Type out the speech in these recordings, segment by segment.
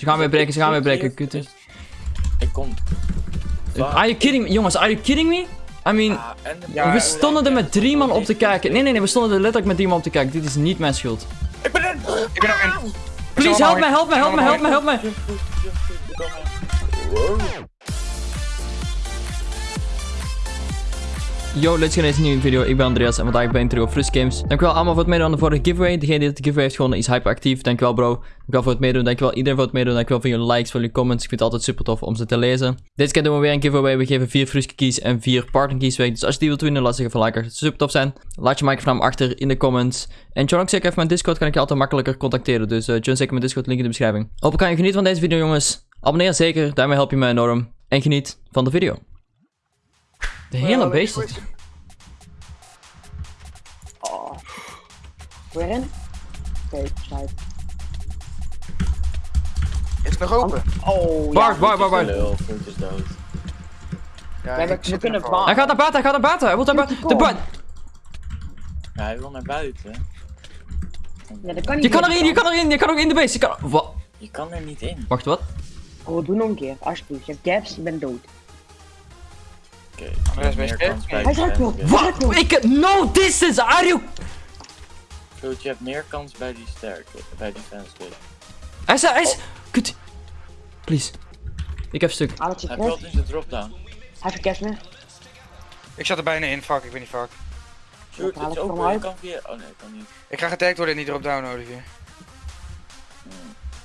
Ze gaan weer breken, ze gaan weer breken. Kutte. Ik kom. Are you kidding me? Jongens, are you kidding me? I mean, Ah, Ja, we stonden er met drie man op te kijken. Nee, nee, nee, we stonden er letterlijk met drie man op te kijken. Dit is niet mijn schuld. Ik ben er! Ik ben ook in. Please, help me, help me, help me, help me, help me. Yo, let's gaan deze nieuwe video. Ik ben Andreas en vandaag ben ik terug op Frus Games. Dankjewel allemaal voor het meedoen aan de vorige giveaway. Degene die de giveaway heeft gewonnen is hyperactief. Dankjewel bro. Dankjewel voor het meedoen. Dankjewel iedereen voor het meedoen. Dankjewel voor jullie likes, voor jullie comments. Ik vind het altijd super tof om ze te lezen. Deze keer doen we weer een giveaway. We geven vier Fruske keys en vier partner keys weg. Dus als je die wilt winnen, laat liker. Het zou super tof zijn. Laat je microfoon achter in de comments. En ook zeker even mijn Discord. Kan ik je altijd makkelijker contacteren. Dus uh, join zeker mijn Discord. Link in de beschrijving. Hopelijk kan je genieten van deze video jongens. Abonneer zeker. Daarmee help je mij enorm. En geniet van de video. De hele beest. Oh. Weer in? Oké, sluit. Is het nog open? Oh, Bart, ja. Bart, Bart, Bart. Is dood. Ja, Ja, we- kunnen. Hij gaat naar buiten, hij gaat naar buiten. Hij wil naar buiten. De buiten. Ja, hij wil naar buiten. Ja, dat kan niet Je kan erin, je kan erin, je kan ook in de base. Je kan... Wat? Je kan er niet in. Wacht, wat? Oh, doe nog een keer, alsjeblieft. Je hebt gaps, je bent dood. Oké, Hij is gelopen. Ik... No distance, are you... Fruit, je hebt meer kans bij die sterke, bij die fans kid. Hij is... Hij is... Kut. Please. Ik heb stuk. Zit Hij valt in zijn dropdown. Hij gaps meer. Ik zat er bijna in, fuck, ik ben niet fuck. Shoot, het is ik open, kan via... Oh nee, kan niet. Ik ga getagd worden in die drop-down, Olivier.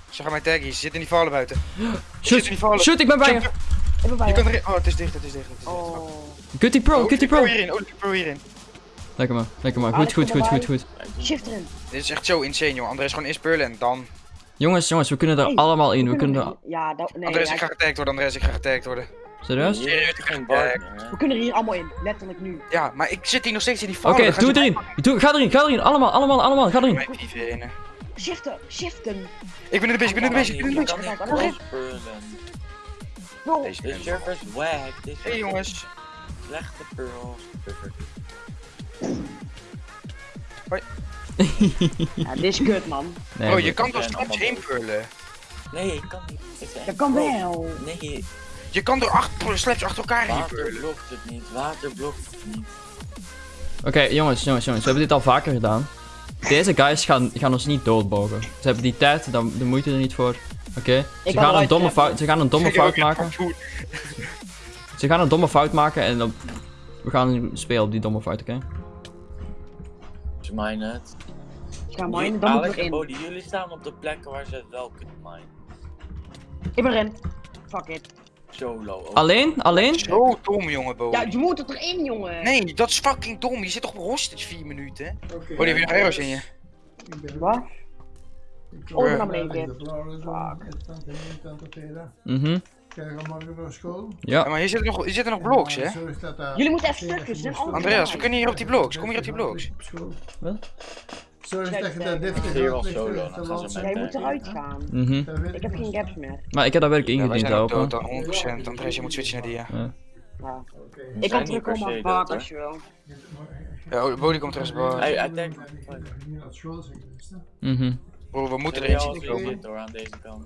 Ze gaan mij taggen, ze zitten in die vallen buiten. Shoot, in die vallen. shoot, ik ben bij je. Jump, Ik ben bij Je je. kan erin. Oh, het is dicht, het is dicht. Het is dicht. Oh. Gutty pro, Oh, Pro pro. hierin, Olivier Pro hierin. Lekker man, lekker man. Ah, Goed, goed, goed, goed, goed. Shift erin. Dit is echt zo insane, joh. André is gewoon inspullen en dan. Jongens, jongens, we kunnen er Hey, allemaal in. We kunnen er... Ja, dat, nee. Andres, hij- ik ga getagd worden, Andres, ik ga getagd worden. Serieus? We kunnen er hier allemaal in, letterlijk nu. Ja, maar ik zit hier nog steeds in die Oké, dan gaan doe het erin. Doe, ga erin, ga erin. Allemaal, allemaal, allemaal. Ga erin. Shiften, shiften. Ik ben in de base, ik ben in de ik ben in de Bro, Deze De server is wack. Is Hey jongens. Slechte pearls. ja, dit is kut, man. Nee, Oh, je kan door straks heen pullen. Nee, ik kan niet. Ik Dat kan wel. Nee, Je kan door achter, slaps achter elkaar heen water pullen. blokt het niet. Water blokt het niet. Oké, jongens, jongens, jongens. We hebben dit al vaker gedaan. Deze guys gaan, gaan ons niet doodbogen. Ze hebben die tijd, dan de moeite er niet voor. Oké? Ze, kan gaan een domme fout, ze gaan een domme fout maken. Ze gaan een domme fout maken en dan... We gaan spelen op die domme fout, oké? Ze minen het. Ik ga minen, dan Alex ik en erin. Bodie, jullie staan op de plekken waar ze het wel kunnen minen. Ik ben erin. Fuck it. Solo. ook. Alleen? Alleen? Zo dom, jongen, Bo. Ja, je moet het erin, jongen. Nee, dat is fucking dom. Je zit toch op hostage 4 minuten. Oh, die heb je nog arrows in je. Wat? Oh, ben naar beneden. Mhm. Krijgen we morgen naar school? Ja, Ja. maar hier zitten nog, hier zitten nog blocks, hè? Jullie moeten even stukjes, allemaal Andreas, we kunnen hier op die blocks. Kom hier op die blocks. op school. Wat? Zorg dat je dat deftig met- Jij moet eruit gaan. Mhm. dat weet Ik heb geen gaps meer. Maar ik heb dat werk Ja, ingediend zijn ook open. dood, dan 100%. Andres, je moet switchen naar die, ja. Ja. Ja. Oké. Ik kan terugkomen baard dood, als je wil. Ja, oh, Bodie komt terug. Bo. Hij hij denkt. Mhm. Bro, we moeten erin als zien komen. door aan deze kant.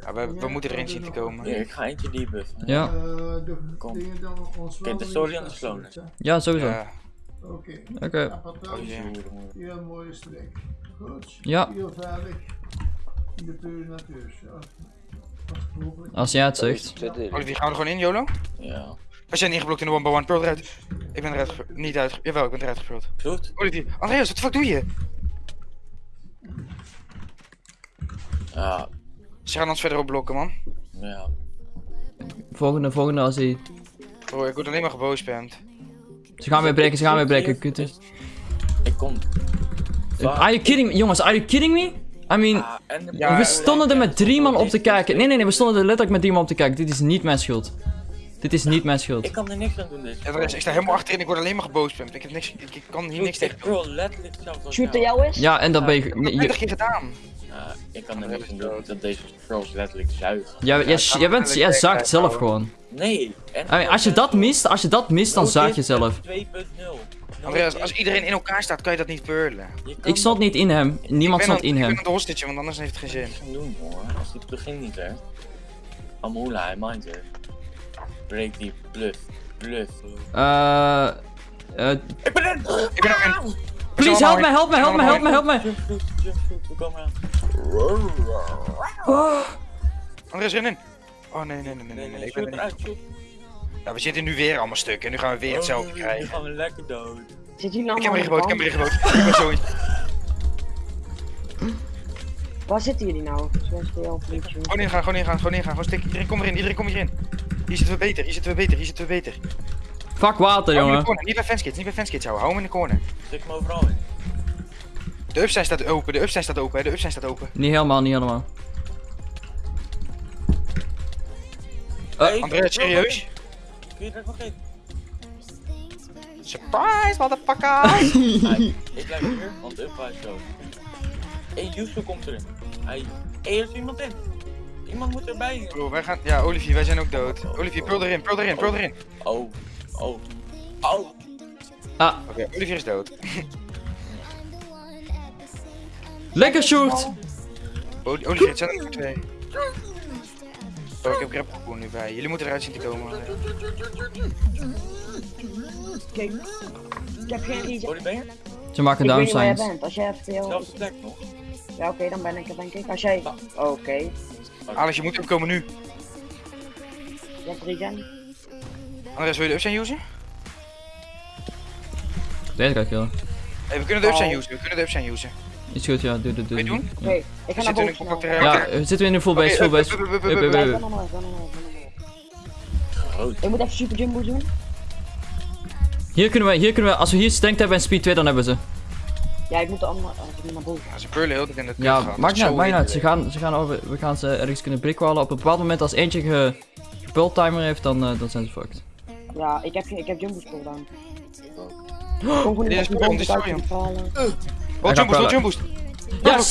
Ja, we, we moeten erin zien te komen. Hier, ik ga eentje debuffen. Ja. Eh, de Kom. dingen dan ons wel Kijk, de story aan de. Ja, sowieso. Ja, Oké. Oké. Oh, mooie streek. Goed. Ja. Heel veilig. In de pure natuur. Als jij het zegt. Olivier, gaan we er gewoon in, YOLO? Ja. We zijn ingeblokt in de one by one. Pearl eruit. Ik ben eruit Niet uit. Jawel, ik ben eruit gevuld. Goed. Olivier, Andreas, wat de fuck doe je? Ja. Ze gaan ons verder op blokken, man. Ja. Volgende, volgende als hij... Bro, ik word alleen maar geboosspamd. Ze gaan weer breken, ze gaan weer breken. Kutte. Ik kom. Are you kidding me? Jongens, are you kidding me? I mean... Ah, Ja, We stonden er met drie man op te kijken. Nee, nee, nee, we stonden er letterlijk met drie man op te kijken. Dit is niet mijn schuld. Dit is niet mijn schuld. Ik kan er niks aan doen. Deze Andreas, ik sta helemaal achterin. Ik word alleen maar geboosspamd. Ik, heb niks, ik, ik kan hier niks tegen Ik doen. wil letterlijk zelfs als Shoot er jou. is? Ja, en dan ben je... Ik heb nee, het 20 je keer gedaan. Ja, ik kan er niks aan doen dat deze trolls letterlijk zuigen. ja, jij, jij, bent, jij zaakt zelf gewoon. Nee. En I mean, als je dat mist, als je dat mist, dan zaag je zelf. 2.0. Andreas, als iedereen in elkaar staat, kan je dat niet kan Ik stond niet in hem. Niemand stond in aan- Ik hem. ben het hostage, want anders heeft het geen zin. gaan doen hoor. Als die het begin niet werkt. Amula, hij mindt het. Break die bluff. Bluff. Eh. eh, Ik ben er! Ik ben ook in. Please help me, help me, help me, help me, help me. Jumpsuit, we komen aan. Andreas, ren in. Oh nee, nee, nee, nee, nee. Nee, Ik ben shoot er eruit, niet. shoot. Ja, we zitten nu weer allemaal stuk en nu gaan we weer hetzelfde Oh, Nu krijgen. gaan we lekker dood. Zit jullie Ik heb de ingeboot, ik heb kant? hem ingeboot. Ik ben zo in. Waar zitten jullie nou? Gewoon ingaan, gewoon ingaan, gewoon ingaan. Gewoon stik. Iedereen kom erin, iedereen kom hierin. Hier zitten we beter, hier zitten we beter, hier zitten we beter. Fuck water, Hou hem in de jongen. corner, niet bij fanskids, niet bij fanskids houden. Hou hem in de corner. Stik me overal in. De upside staat open, de upside staat open, hè, de upside staat open. Niet helemaal, niet helemaal. Hey, Andreas, serieus? Kun je er nog in? Surprise, motherfucker! Ik blijf hier, want de up was zo. Hé, Yusu komt erin. Hij... Hé, er is iemand in. Iemand moet erbij. Bro, wij gaan... Ja, Olivier, wij zijn ook dood. Olivier, pul erin, pul erin, pul erin. Oh. Oh. Oh. Ah, Oké, Olivier is dood. lekker shoot. Oli- Olivier, het zijn er nog twee. Oh, ik heb grappoen nu bij. Jullie moeten eruit zien te komen. Kijk, ik heb geen je? Ze maken down bent. Als jij even heel... Zelfde plek nog. Ja, oké, dan ben ik er denk ik. Als jij... Oké. Alex, je moet opkomen nu. Je hebt regen. Andres, wil je de upside usen? Deze ga ik killen. Hey, we kunnen de upside Oh. usen, we kunnen de upside usen. Is goed, ja. Doe, doe, Wil je doe. doen? Oké, ik ga naar in boven Ja, we zitten in de full base, full base. up, up, up, up, Up, up, up, up. up. Ik moet even super jumbo doen. Hier kunnen we, hier kunnen we, als we hier stank hebben en speed 2, dan hebben we ze. Ja, ik moet de andere... oh, ik moet naar boven. Ja, ze purlen heel in het Ja, maakt niet uit, maakt niet uit. Ze gaan, ze gaan over, we gaan ze ergens kunnen brickwallen. Op een bepaald moment als eentje ge, gepult timer heeft, dan, eh, dan zijn ze fucked. Ja, ik heb, geen- ik heb jumbo spul dan. Kom gewoon niet op die jump boost.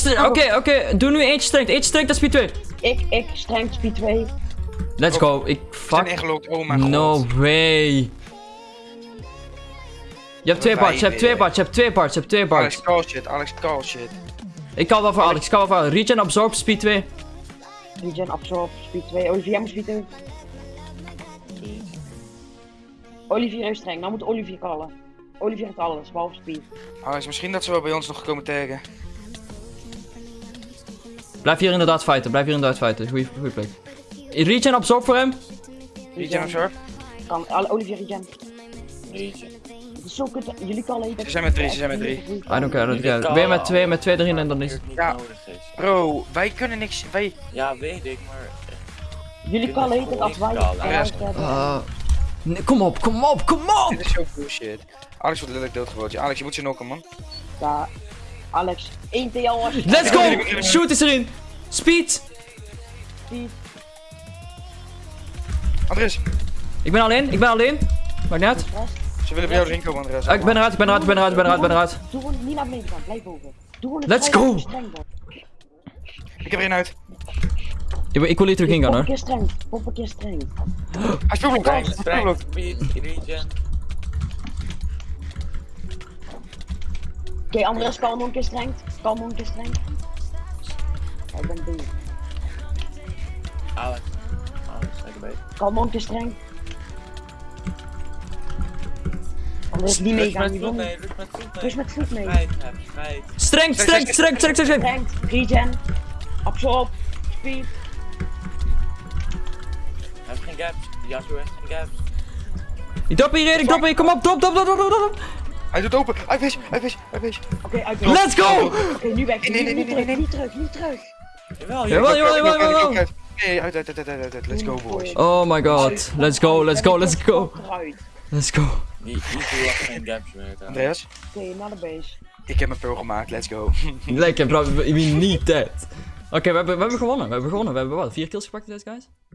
Ja, oké, oké. Doe nu eentje strength, eentje strength, dat is speed 2. Ik, ik, strength speed 2. Let's go. Ik, fuck. ingelogd, oh mijn god. No way. Je hebt twee parts, je hebt twee parts, je hebt twee parts, je hebt twee Alex, parts. call shit, Alex, call shit. Ik kan wel voor Alex, ik kan wel voor Alex. Regen, absorb, speed 2. Regen, absorb, speed 2. Olivier, jij moet speed 2. Olivier heeft streng, nou moet Olivier callen. Olivier heeft alles, behalve speed. Alex, misschien dat ze wel bij ons nog komen taggen. Blijf hier inderdaad fighten, blijf hier inderdaad fighten. Goeie, goeie plek. Regen, absorb voor hem. Regen, absorb. Kan, Olivier regen. Is zo kut, jullie callen Ze zijn met drie, ze zijn met drie. I don't care, I don't care. Ben je met twee, met twee erin en dan is... het Ja. nodig is. Bro, wij kunnen niks, wij... Ja, weet ik, maar... Jullie heet het als wij hebben. Ah. Nee, kom op, kom op, kom op! Dit is zo bullshit. Alex wordt letterlijk doodgegooid. Alex, je moet ze knokken, man. Ja, Alex, 1 TL als je Let's go! Shoot is erin! Speed! speed. Andres, Ik ben alleen, ik ben alleen. Maakt uit. Rest. ze willen bij jou erin komen, Andres. Ah, ik ben eruit, ik ben eruit, ik ben eruit, ik ben eruit, ik ben eruit. Doe gewoon niet naar beneden gaan, blijf boven. Doe gewoon het Let's go! je. Ik heb er één uit. Ik, wil- ik wil hier terug in gaan Pop een hoor. keer streng, pop een keer streng. Hij strength, speed, regen. Oké, Andres, kalm nog een keer streng. Kalm nog een keer streng. Ik ben bezig. Alex. Alex, lekker bezig. Kalm nog een keer streng. Andres, niet meegaan, die mee, niet. rust met voet mee. Mee. Streng, streng, streng, streng, streng, streng. Streng, regen, absorb, speed. Gaps. Gaps. Ik drop hierin, ik drop hier, kom op, drop, drop, drop, drop, drop, drop. Hij doet open. Hij wees, hij wees, hij wees. Oké, uit. Let's go! Oké, nu weg. Nee, nee, nee, Niet nee, nee, terug, nee. niet terug, niet terug. Jawel, Jawel, jawel. jawel, jawel, jawel. Nee, uit, uit, uit, uit, uit, uit. Let's go, boys. Oh my god. Let's go, let's go, let's go. Let's go. Had geen gaps meer. trouwens. Andreas, Oké, naar de base. ik heb mijn pearl gemaakt. Let's go. Lekker bro, we we need that. Oké, we, hebben, we hebben gewonnen, we hebben gewonnen. We hebben wat, vier kills gepakt deze guys?